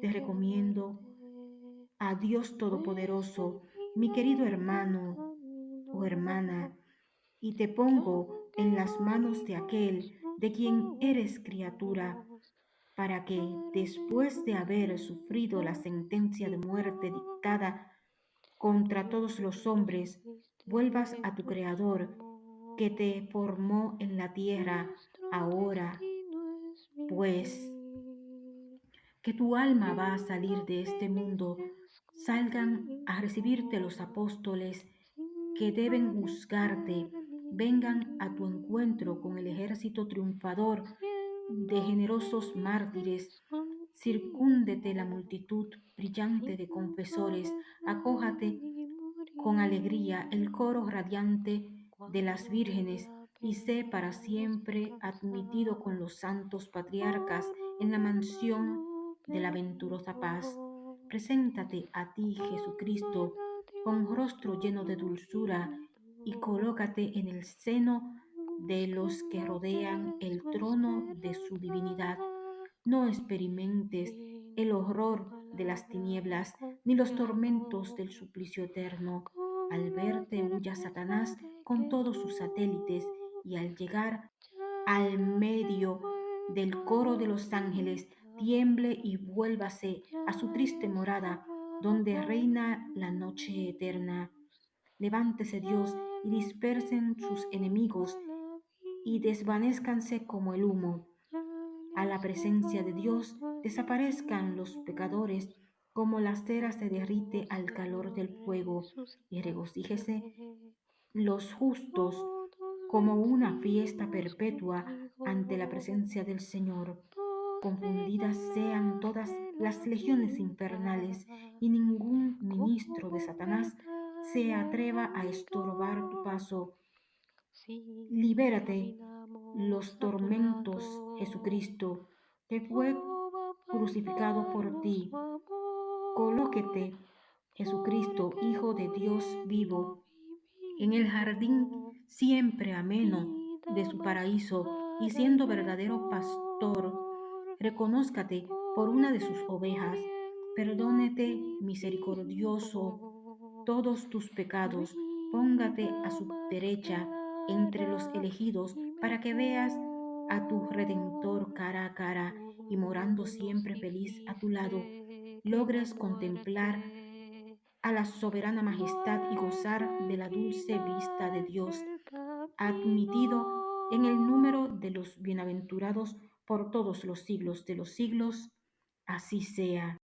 Te recomiendo a Dios Todopoderoso, mi querido hermano o hermana, y te pongo en las manos de aquel de quien eres criatura, para que después de haber sufrido la sentencia de muerte dictada contra todos los hombres, vuelvas a tu Creador, que te formó en la tierra ahora, pues que tu alma va a salir de este mundo, salgan a recibirte los apóstoles que deben juzgarte, vengan a tu encuentro con el ejército triunfador de generosos mártires, circúndete la multitud brillante de confesores, acójate con alegría el coro radiante de las vírgenes y sé para siempre admitido con los santos patriarcas en la mansión de la venturosa paz. Preséntate a ti, Jesucristo, con rostro lleno de dulzura, y colócate en el seno de los que rodean el trono de su divinidad. No experimentes el horror de las tinieblas, ni los tormentos del suplicio eterno. Al verte huya Satanás con todos sus satélites, y al llegar al medio del coro de los ángeles, tiemble y vuélvase a su triste morada, donde reina la noche eterna. Levántese Dios y dispersen sus enemigos y desvanezcanse como el humo. A la presencia de Dios desaparezcan los pecadores como la cera se derrite al calor del fuego y regocíjese los justos como una fiesta perpetua ante la presencia del Señor confundidas sean todas las legiones infernales y ningún ministro de Satanás se atreva a estorbar tu paso. Libérate los tormentos, Jesucristo, que fue crucificado por ti. Colóquete, Jesucristo, Hijo de Dios vivo, en el jardín siempre ameno de su paraíso y siendo verdadero pastor reconózcate por una de sus ovejas, perdónete misericordioso todos tus pecados, póngate a su derecha entre los elegidos para que veas a tu Redentor cara a cara y morando siempre feliz a tu lado, logres contemplar a la soberana majestad y gozar de la dulce vista de Dios, admitido en el número de los bienaventurados por todos los siglos de los siglos, así sea.